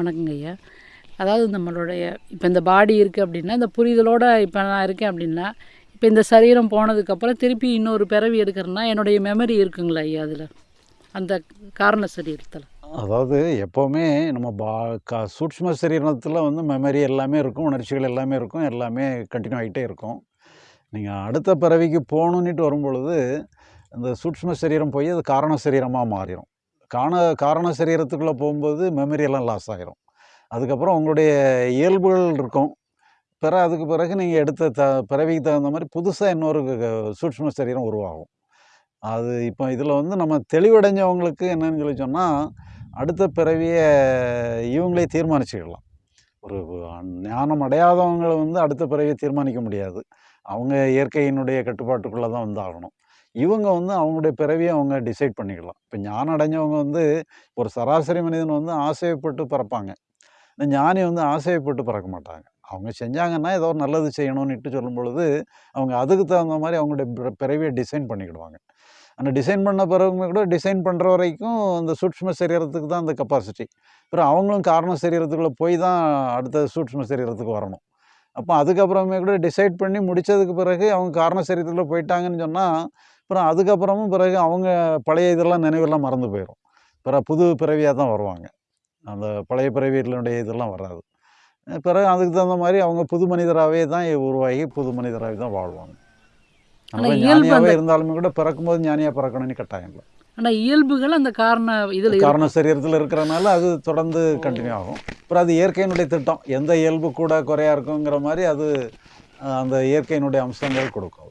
வணக்கங்க ஐயா. அதாவது நம்மளுடைய இப்போ இந்த பாடி இருக்குது அப்படின்னா இந்த புரிதலோடு இப்போ நான் இருக்கேன் அப்படின்னா இப்போ இந்த சரீரம் போனதுக்கப்புறம் திருப்பி இன்னொரு பிறவி எடுக்கிறேன்னா என்னுடைய மெமரி இருக்குங்களா ஐயா அதில்? அந்த காரண சரீரத்தில். அதாவது எப்போவுமே நம்ம பா க சூட்ச்ம சரீரத்தில் வந்து மெமரி எல்லாமே இருக்கும் உணர்ச்சிகள் எல்லாமே இருக்கும் எல்லாமே கண்டினியூ ஆகிட்டே இருக்கும். நீங்கள் அடுத்த பிறவிக்கு போகணுன்னுட்டு வரும்பொழுது இந்த சூட்ச்ம சரீரம் போய் அது காரண சரீரமாக மாறிடும் காண காரண சரீரத்துக்குள்ளே போகும்போது மெமரியெல்லாம் லாஸ் ஆகிரும் அதுக்கப்புறம் உங்களுடைய இயல்புகள் இருக்கும். பிற அதுக்கு பிறகு நீங்கள் எடுத்த த பிறவிக்கு தகுந்த மாதிரி புதுசாக இன்னொரு க- சூட்ச்ம சரீரம் உருவாகும். அது இப்போ இதில் வந்து நம்ம தெளிவடைஞ்சவங்களுக்கு என்னன்னு சொல்லி சொன்னால் அடுத்த பிறவியை இவங்களே தீர்மானிச்சுக்கலாம். ஒரு ஞானம் அடையாதவங்களை வந்து அடுத்த பிறவியை தீர்மானிக்க முடியாது. அவங்க இயற்கையினுடைய கட்டுப்பாட்டுக்குள்ளே தான் வந்து ஆகணும். இவங்க வந்து அவங்களுடைய பிறவியை அவங்க டிசைட் பண்ணிக்கலாம். இப்போ ஞானம் அடைஞ்சவங்க வந்து ஒரு சராசரி மனிதன் வந்து ஆசைப்பட்டு பிறப்பாங்க. இந்த ஞானி வந்து ஆசைப்பட்டு பிறக்க மாட்டாங்க. அவங்க செஞ்சாங்கன்னா ஏதோ ஒரு நல்லது செய்யணும்னுட்டு சொல்லும் பொழுது அவங்க அதுக்கு தகுந்த மாதிரி அவங்களுடைய பிறவியை டிசைன் பண்ணிக்கிடுவாங்க. அந்த டிசைன் பண்ண பிறகுமே கூட டிசைன் பண்ணுற வரைக்கும் அந்த சூட்ச்ம சரீரத்துக்கு தான் அந்த கெப்பாசிட்டி அப்புறம் அவங்களும் காரண சரீரத்துக்குள்ளே போய் தான் அடுத்த சூட்ச்ம சரீரத்துக்கு வரணும். அப்போ அதுக்கப்புறமே கூட டிசைட் பண்ணி முடித்ததுக்கு பிறகு அவங்க காரண சரீரத்தில் போயிட்டாங்கன்னு சொன்னால் அப்புறம் அதுக்கப்புறமும் பிறகு அவங்க பழைய இதெல்லாம் நினைவெல்லாம் மறந்து போயிடும் பிறகு புது பிறவியாக தான் வருவாங்க. அந்த பழைய பிறவிகளுடைய இதெல்லாம் வராது. பிறகு அதுக்கு தகுந்த மாதிரி அவங்க புது மனிதராகவே தான் உருவாகி புது மனிதராகவே தான் வாழ்வாங்க. ஞானியாகவே இருந்தாலுமே கூட பிறக்கும்போது ஞானியாக பிறக்கணும்னு கட்டாயம் இல்லை. ஆனால் இயல்புகள் அந்த காரண இதில் காரண சரீரத்தில் இருக்கிறனால அது தொடர்ந்து கண்டினியூ ஆகும். அப்புறம் அது இயற்கையினுடைய திட்டம். எந்த இயல்பு கூட குறையா இருக்குங்கிற மாதிரி அது அந்த இயற்கையினுடைய அம்சங்கள் கொடுக்கும்.